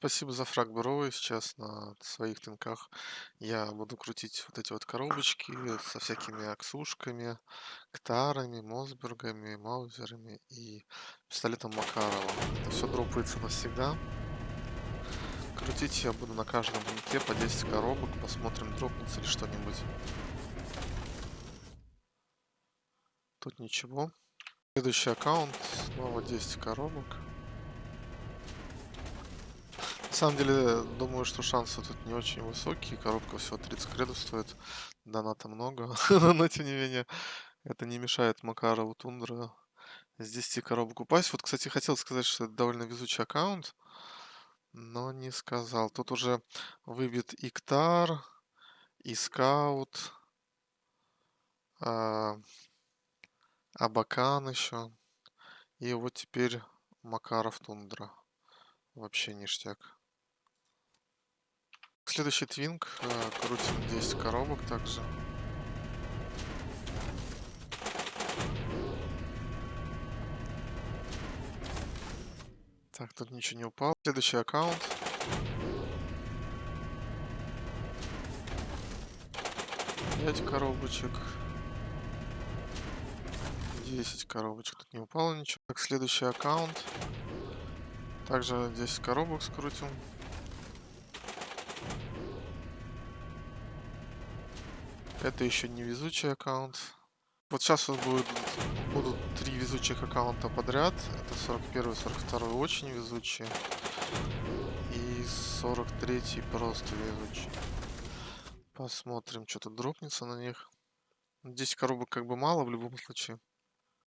Спасибо за фраг, бро. Сейчас на своих тынках я буду крутить вот эти вот коробочки со всякими аксушками, ктарами, мосбергами, маузерами и пистолетом Макарова. Это все дропается навсегда. Крутить я буду на каждом тынке по 10 коробок. Посмотрим, дропнется ли что-нибудь. Тут ничего. Следующий аккаунт. Снова 10 коробок. На самом деле, думаю, что шансы тут не очень высокие. Коробка всего 30 кредов стоит. Доната много. Но, тем не менее, это не мешает Макарову Тундра с 10 коробок упасть. Вот, кстати, хотел сказать, что это довольно везучий аккаунт. Но не сказал. Тут уже выбит Иктар, и Скаут, а, Абакан еще. И вот теперь Макаров Тундра. Вообще ништяк. Следующий твинг. э, Крутим 10 коробок также. Так, тут ничего не упало. Следующий аккаунт. Пять коробочек. 10 коробочек. Тут не упало ничего. Так, следующий аккаунт. Также 10 коробок скрутим. Это еще не везучий аккаунт. Вот сейчас вот будет, будут три везучих аккаунта подряд. Это 41 42 очень везучие. И 43 просто везучий. Посмотрим, что тут дропнется на них. 10 коробок как бы мало в любом случае.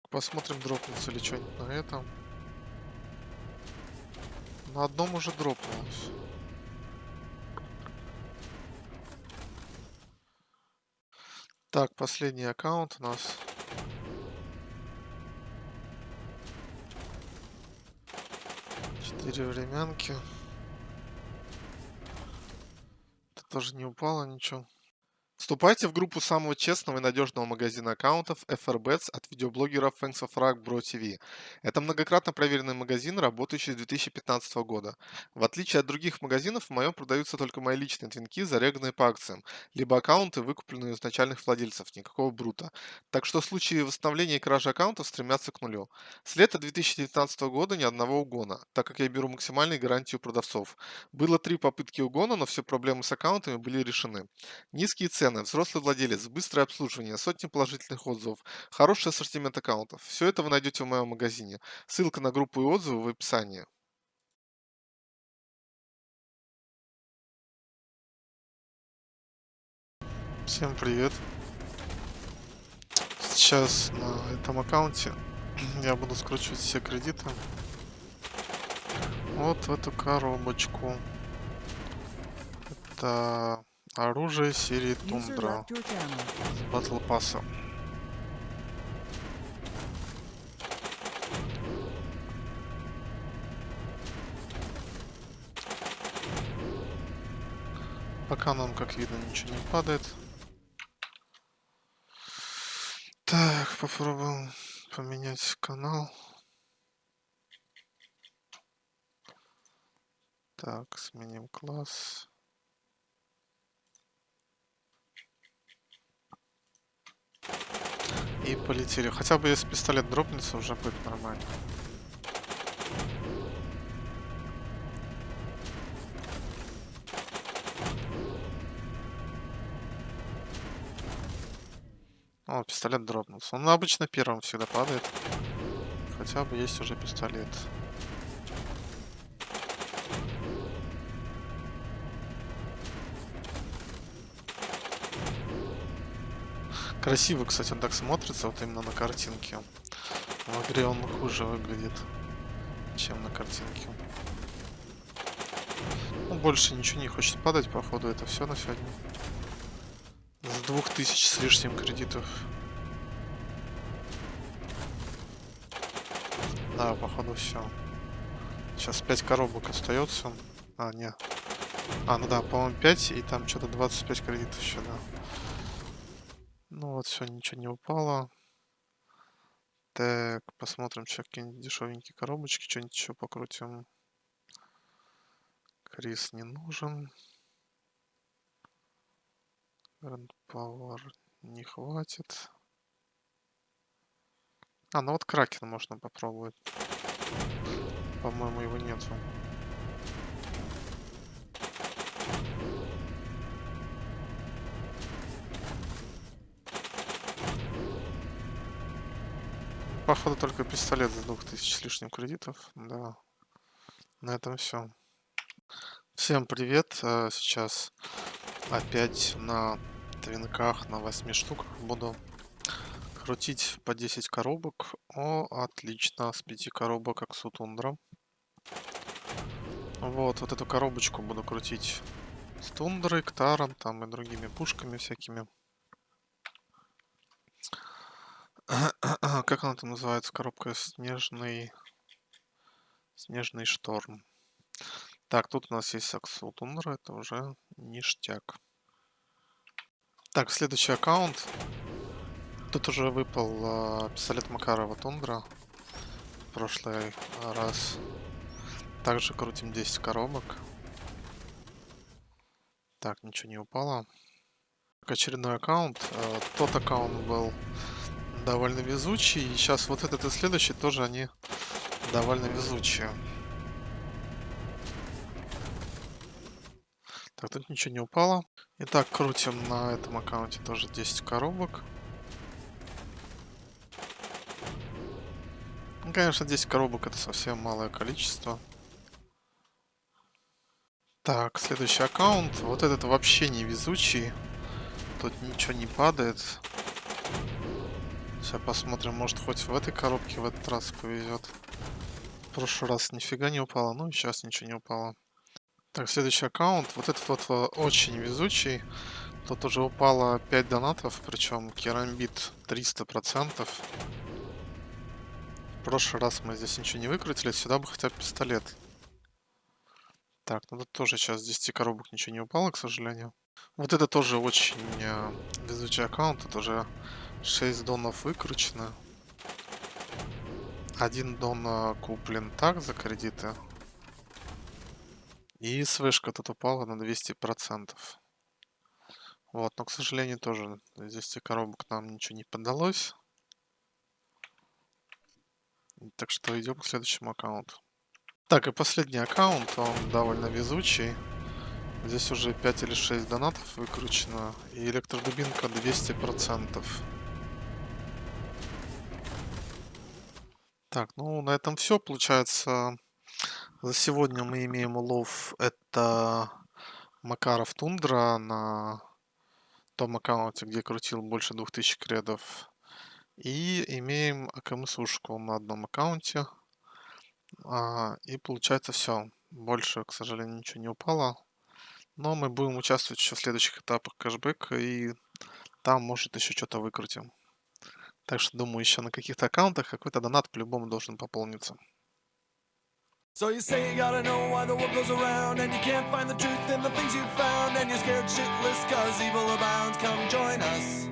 Посмотрим, дропнется ли что-нибудь на этом. На одном уже дропнулось. Так, последний аккаунт у нас. Четыре временки. Это тоже не упало ничего. Вступайте в группу самого честного и надежного магазина аккаунтов FRBets от видеоблогеров Fangs of Rock Bro TV. Это многократно проверенный магазин, работающий с 2015 года. В отличие от других магазинов, в моем продаются только мои личные твинки, зареганные по акциям, либо аккаунты, выкупленные у изначальных владельцев, никакого брута. Так что в случае восстановления и кражи аккаунтов стремятся к нулю. С лета 2019 года ни одного угона, так как я беру максимальную гарантию продавцов. Было три попытки угона, но все проблемы с аккаунтами были решены. Низкие цены, взрослый владелец, быстрое обслуживание, сотни положительных отзывов, хороший ассортимент аккаунтов. Все это вы найдете в моем магазине. Ссылка на группу и отзывы в описании. Всем привет! Сейчас на этом аккаунте я буду скручивать все кредиты вот в эту коробочку. Это оружие серии Тундра батл пасса. Пока нам, как видно, ничего не падает. Так, попробуем поменять канал. Так, сменим класс. И полетели. Хотя бы если пистолет дропнется, уже будет нормально. О, пистолет дропнулся. Он обычно первым всегда падает. Хотя бы есть уже пистолет. Красиво, кстати, он так смотрится, вот именно на картинке. В игре он хуже выглядит, чем на картинке. Ну, больше ничего не хочет падать, походу, это все на сегодня. С двух тысяч с лишним кредитов. Да, походу все. Сейчас 5 коробок остается. А, нет. А, ну да, по-моему 5, и там что-то 25 кредитов еще, да. Ну вот, все, ничего не упало. Так, посмотрим, сейчас какие-нибудь дешевенькие коробочки, что-нибудь еще покрутим. Крис не нужен. Grand Power не хватит. А, ну вот Кракен можно попробовать. По-моему, его нету. Походу только пистолет за 2000 с лишним кредитов. Да. На этом все. Всем привет. э, Сейчас опять на твинках на 8 штуках буду крутить по 10 коробок. О, отлично. С 5 коробок Аксу Тундра. Вот, вот эту коробочку буду крутить с Тундрой, Ктаром, там и другими пушками всякими. Как она там называется? Коробка снежный... Снежный шторм. Так, тут у нас есть Аксу Тундра, это уже ништяк. Так, следующий аккаунт. Тут уже выпал а, пистолет Макарова Тундра. В прошлый раз. Также крутим 10 коробок. Так, ничего не упало. Очередной аккаунт. Э, Тот аккаунт был довольно везучий. И сейчас вот этот и следующий тоже они довольно везучие. Так, тут ничего не упало. Итак, крутим на этом аккаунте тоже 10 коробок. Ну, конечно, 10 коробок это совсем малое количество. Так, следующий аккаунт. Вот этот вообще не везучий. Тут ничего не падает. Сейчас посмотрим, может хоть в этой коробке в этот раз повезет. В прошлый раз нифига не упало, ну и сейчас ничего не упало. Так, следующий аккаунт. Вот этот вот э, очень везучий. Тут уже упало 5 донатов, причем керамбит 300%. В прошлый раз мы здесь ничего не выкрутили, сюда бы хотя бы пистолет. Так, ну тут тоже сейчас с 10 коробок ничего не упало, к сожалению. Вот это тоже очень э, везучий аккаунт. Тут уже 6 донов выкручено. Один дон э, куплен так за кредиты. И свышка тут упала на 200%. Вот, но, к сожалению, тоже из 10 коробок нам ничего не подалось. Так что идем к следующему аккаунту. Так, и последний аккаунт, он довольно везучий. Здесь уже 5 или 6 донатов выкручено. И электродубинка 200%. Так, ну на этом все. Получается, за сегодня мы имеем улов. Это Макаров Тундра на том аккаунте, где крутил больше 2000 кредов. И имеем АКМ-сушку на одном аккаунте. А, и получается все. Больше, к сожалению, ничего не упало. Но мы будем участвовать еще в следующих этапах кэшбэка. И там, может, еще что-то выкрутим. Так что, думаю, еще на каких-то аккаунтах какой-то донат по-любому должен пополниться. So you say you gotta know why the world goes around And you can't find the truth in the things you found And you're scared shitless cause evil abounds Come join us